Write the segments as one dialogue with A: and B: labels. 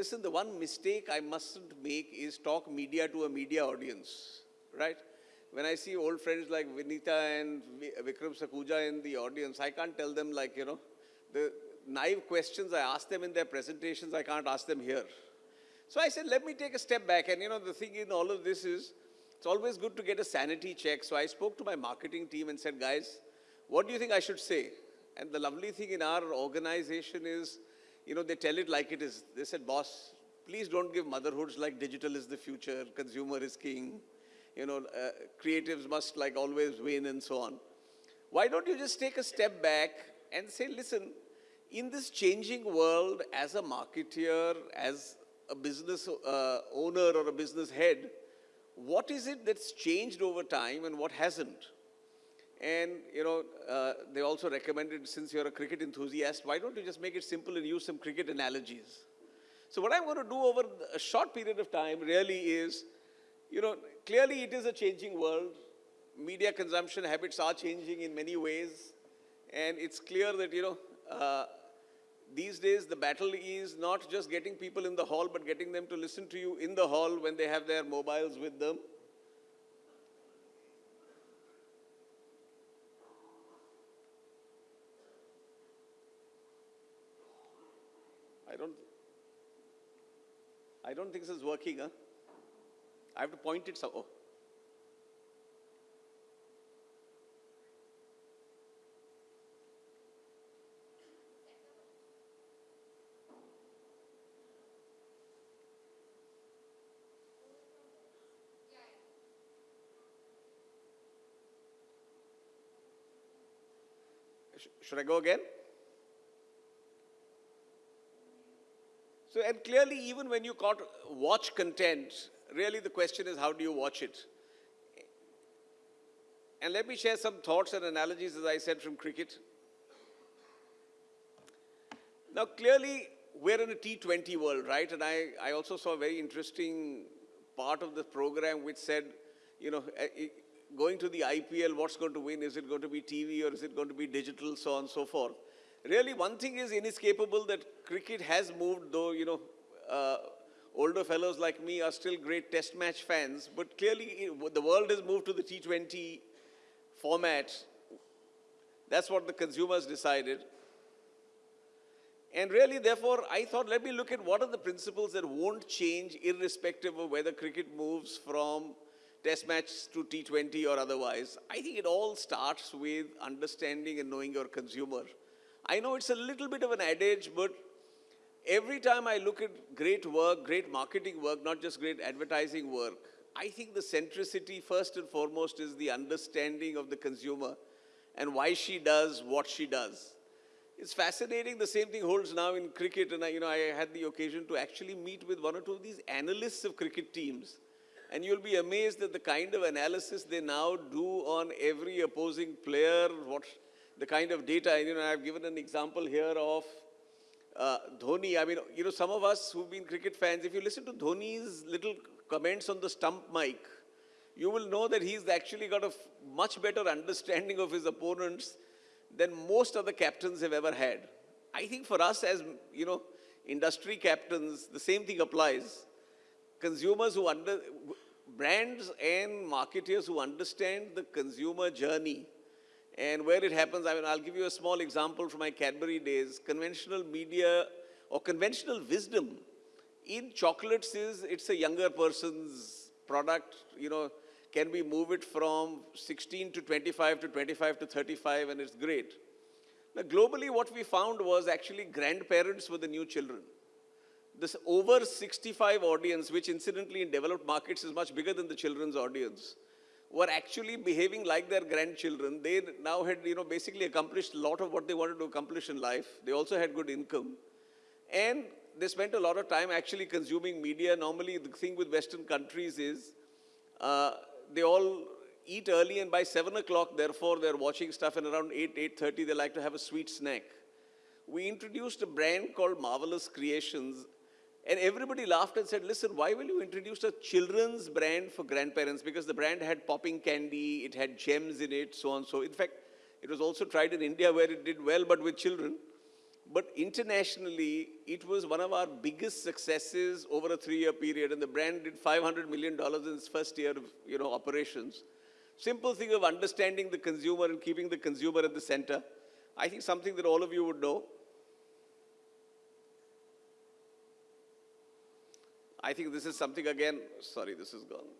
A: Listen, the one mistake I mustn't make is talk media to a media audience, right? When I see old friends like Vinita and Vikram Sakhuja in the audience, I can't tell them like, you know, the naive questions I ask them in their presentations, I can't ask them here. So I said, let me take a step back. And you know, the thing in all of this is, it's always good to get a sanity check. So I spoke to my marketing team and said, guys, what do you think I should say? And the lovely thing in our organization is, you know, they tell it like it is. They said, boss, please don't give motherhoods like digital is the future, consumer is king, you know, uh, creatives must like always win and so on. Why don't you just take a step back and say, listen, in this changing world, as a marketeer, as a business uh, owner or a business head, what is it that's changed over time and what hasn't? And, you know, uh, they also recommended, since you're a cricket enthusiast, why don't you just make it simple and use some cricket analogies? So what I'm going to do over a short period of time really is, you know, clearly it is a changing world. Media consumption habits are changing in many ways. And it's clear that, you know, uh, these days the battle is not just getting people in the hall, but getting them to listen to you in the hall when they have their mobiles with them. don't, I don't think this is working, huh? I have to point it so, oh. Should I go again? So, and clearly even when you caught, watch content, really the question is how do you watch it? And let me share some thoughts and analogies, as I said, from cricket. Now, clearly, we're in a T20 world, right? And I, I also saw a very interesting part of the program which said, you know, eh, eh, going to the IPL, what's going to win? Is it going to be TV or is it going to be digital, so on and so forth? Really, one thing is inescapable that cricket has moved, though, you know, uh, older fellows like me are still great test match fans, but clearly the world has moved to the T20 format. That's what the consumers decided. And really, therefore, I thought, let me look at what are the principles that won't change irrespective of whether cricket moves from test match to T20 or otherwise. I think it all starts with understanding and knowing your consumer. I know it's a little bit of an adage, but every time I look at great work, great marketing work, not just great advertising work, I think the centricity, first and foremost, is the understanding of the consumer and why she does what she does. It's fascinating. The same thing holds now in cricket. And I, you know, I had the occasion to actually meet with one or two of these analysts of cricket teams. And you'll be amazed at the kind of analysis they now do on every opposing player, what the kind of data, you know, I've given an example here of uh, Dhoni. I mean, you know, some of us who've been cricket fans, if you listen to Dhoni's little comments on the stump mic, you will know that he's actually got a much better understanding of his opponents than most other captains have ever had. I think for us as, you know, industry captains, the same thing applies. Consumers who under, brands and marketers who understand the consumer journey and where it happens, I mean, I'll give you a small example from my Cadbury days. Conventional media or conventional wisdom in chocolates is, it's a younger person's product, you know, can we move it from 16 to 25 to 25 to 35 and it's great. Now, globally, what we found was actually grandparents were the new children. This over 65 audience, which incidentally in developed markets is much bigger than the children's audience, were actually behaving like their grandchildren. They now had, you know, basically accomplished a lot of what they wanted to accomplish in life. They also had good income. And they spent a lot of time actually consuming media. Normally, the thing with Western countries is uh, they all eat early and by 7 o'clock, therefore, they're watching stuff and around 8, 8.30, they like to have a sweet snack. We introduced a brand called Marvelous Creations and everybody laughed and said, listen, why will you introduce a children's brand for grandparents? Because the brand had popping candy, it had gems in it, so on. So in fact, it was also tried in India where it did well, but with children. But internationally, it was one of our biggest successes over a three-year period, and the brand did $500 million in its first year of you know, operations. Simple thing of understanding the consumer and keeping the consumer at the center. I think something that all of you would know. I think this is something again, sorry, this is gone.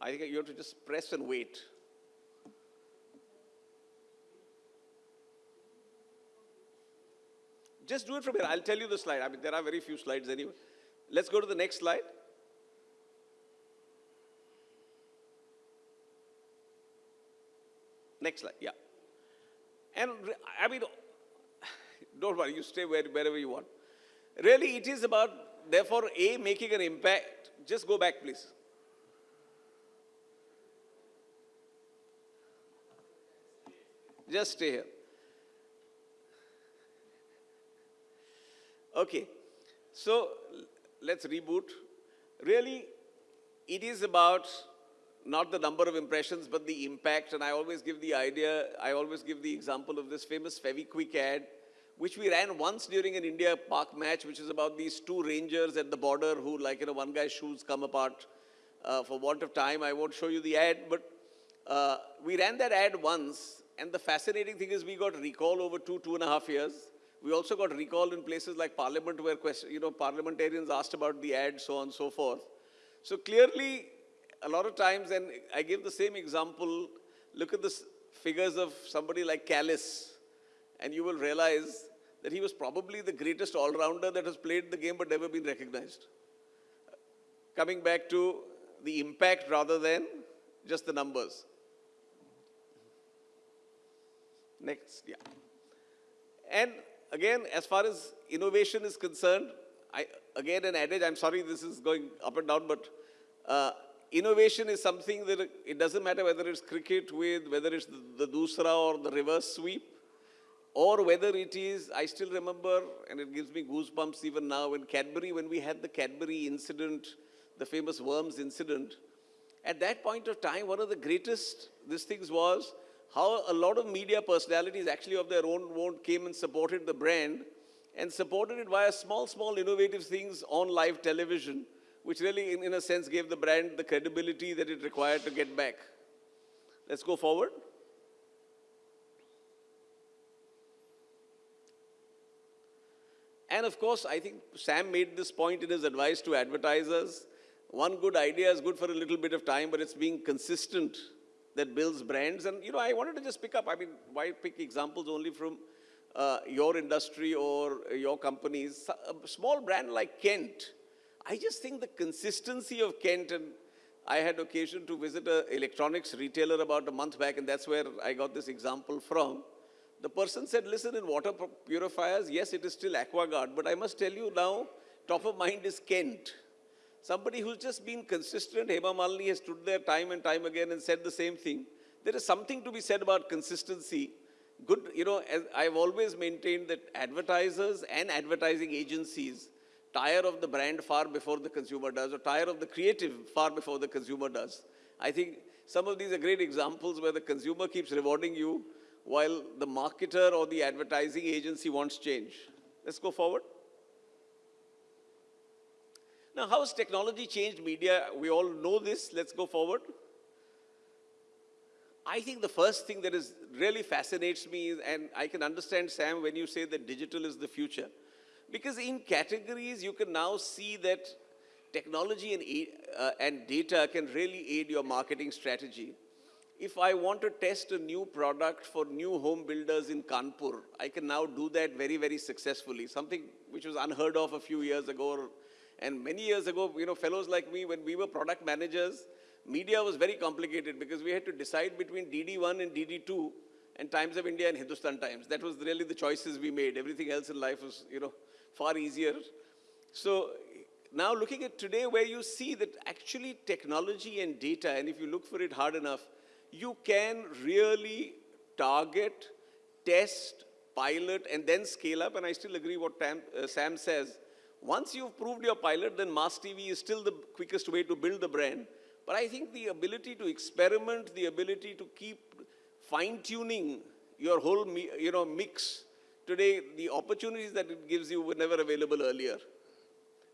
A: I think you have to just press and wait. Just do it from here. I'll tell you the slide. I mean, there are very few slides anyway. Let's go to the next slide. Next slide, yeah. And I mean, don't worry, you stay where, wherever you want. Really, it is about, therefore, A, making an impact. Just go back, please. Just stay here. Okay, so let's reboot. Really, it is about not the number of impressions, but the impact. And I always give the idea, I always give the example of this famous Fevikwik ad, which we ran once during an India Pak match, which is about these two rangers at the border who, like, you know, one guy's shoes come apart. Uh, for want of time, I won't show you the ad, but uh, we ran that ad once, and the fascinating thing is we got recall over two, two and a half years. We also got recall in places like Parliament where you know, parliamentarians asked about the ad, so on and so forth. So clearly, a lot of times, and I give the same example, look at the figures of somebody like Kallis, and you will realize that he was probably the greatest all-rounder that has played the game but never been recognized. Coming back to the impact rather than just the numbers. Next, yeah. And again, as far as innovation is concerned, I, again, an adage, I'm sorry this is going up and down, but uh, innovation is something that it doesn't matter whether it's cricket with, whether it's the, the doosra or the reverse sweep, or whether it is, I still remember, and it gives me goosebumps even now, in Cadbury, when we had the Cadbury incident, the famous worms incident, at that point of time, one of the greatest these things was how a lot of media personalities actually of their own own came and supported the brand and supported it via small, small innovative things on live television, which really, in, in a sense, gave the brand the credibility that it required to get back. Let's go forward. And of course, I think Sam made this point in his advice to advertisers. One good idea is good for a little bit of time, but it's being consistent that builds brands. And, you know, I wanted to just pick up, I mean, why pick examples only from uh, your industry or your companies? A small brand like Kent, I just think the consistency of Kent, and I had occasion to visit an electronics retailer about a month back, and that's where I got this example from. The person said, listen, in water purifiers, yes, it is still AquaGuard, but I must tell you now, top of mind is Kent. Somebody who's just been consistent, Hema Malini has stood there time and time again and said the same thing. There is something to be said about consistency. Good, you know, I've always maintained that advertisers and advertising agencies tire of the brand far before the consumer does, or tire of the creative far before the consumer does. I think some of these are great examples where the consumer keeps rewarding you while the marketer or the advertising agency wants change. Let's go forward. Now, how has technology changed media? We all know this. Let's go forward. I think the first thing that is really fascinates me, is, and I can understand, Sam, when you say that digital is the future. Because in categories, you can now see that technology and, uh, and data can really aid your marketing strategy. If I want to test a new product for new home builders in Kanpur, I can now do that very, very successfully. Something which was unheard of a few years ago. And many years ago, you know, fellows like me, when we were product managers, media was very complicated because we had to decide between DD1 and DD2 and Times of India and Hindustan Times. That was really the choices we made. Everything else in life was, you know, far easier. So now looking at today where you see that actually technology and data, and if you look for it hard enough, you can really target, test, pilot, and then scale up. And I still agree what Tam, uh, Sam says. Once you've proved your pilot, then mass TV is still the quickest way to build the brand. But I think the ability to experiment, the ability to keep fine-tuning your whole, you know, mix today, the opportunities that it gives you were never available earlier.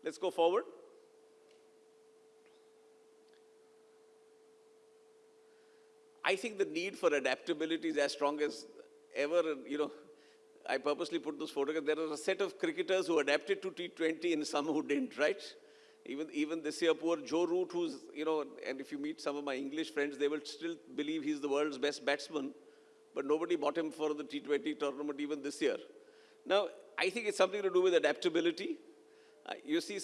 A: Let's go forward. I think the need for adaptability is as strong as ever. You know, I purposely put those photographs. There are a set of cricketers who adapted to T20 and some who didn't, right? Even, even this year, poor Joe Root, who's, you know, and if you meet some of my English friends, they will still believe he's the world's best batsman. But nobody bought him for the T20 tournament even this year. Now, I think it's something to do with adaptability. Uh, you see,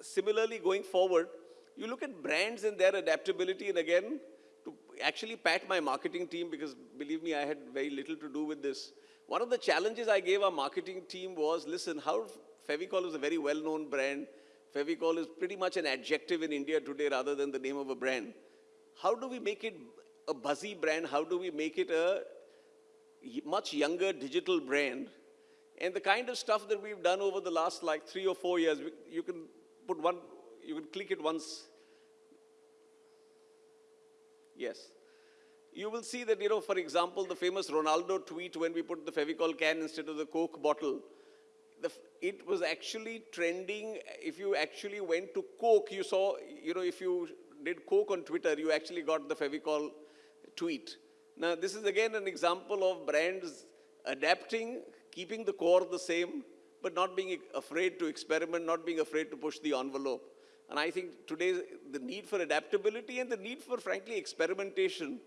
A: similarly, going forward, you look at brands and their adaptability, and again, to actually pat my marketing team, because believe me, I had very little to do with this. One of the challenges I gave our marketing team was listen, how Fevicol is a very well known brand. Fevicol is pretty much an adjective in India today rather than the name of a brand. How do we make it a buzzy brand? How do we make it a much younger digital brand? And the kind of stuff that we've done over the last like three or four years, you can put one, you can click it once. Yes. You will see that, you know, for example, the famous Ronaldo tweet when we put the Fevicol can instead of the Coke bottle, the, it was actually trending. If you actually went to Coke, you saw, you know, if you did Coke on Twitter, you actually got the Fevicol tweet. Now, this is again an example of brands adapting, keeping the core the same, but not being afraid to experiment, not being afraid to push the envelope. And I think today the need for adaptability and the need for, frankly, experimentation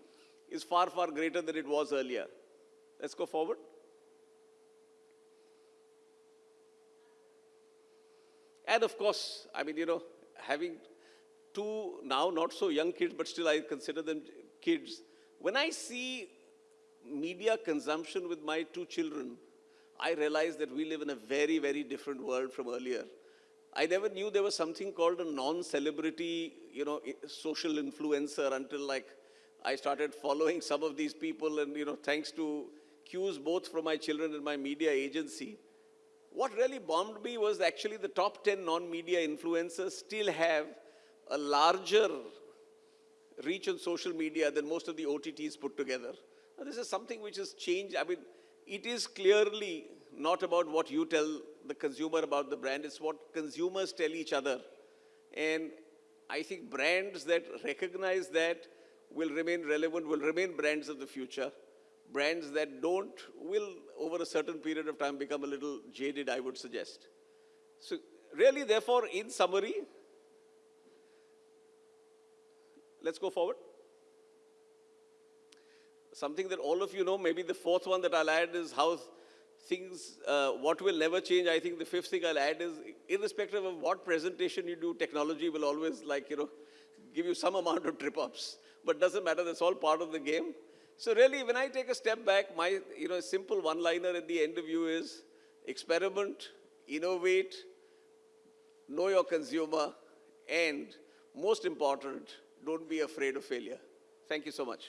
A: is far, far greater than it was earlier. Let's go forward. And of course, I mean, you know, having two now not so young kids, but still I consider them kids. When I see media consumption with my two children, I realize that we live in a very, very different world from earlier. I never knew there was something called a non-celebrity, you know, social influencer until like I started following some of these people and, you know, thanks to cues both from my children and my media agency. What really bombed me was actually the top 10 non-media influencers still have a larger reach on social media than most of the OTTs put together. Now, this is something which has changed. I mean, it is clearly not about what you tell the consumer about the brand, it's what consumers tell each other. And I think brands that recognize that will remain relevant, will remain brands of the future. Brands that don't will, over a certain period of time, become a little jaded, I would suggest. So, really, therefore, in summary, let's go forward. Something that all of you know, maybe the fourth one that I'll add is how things, uh, what will never change. I think the fifth thing I'll add is, irrespective of what presentation you do, technology will always, like, you know, give you some amount of trip ups. But doesn't matter, that's all part of the game. So, really, when I take a step back, my, you know, simple one liner at the end of you is experiment, innovate, know your consumer, and most important, don't be afraid of failure. Thank you so much.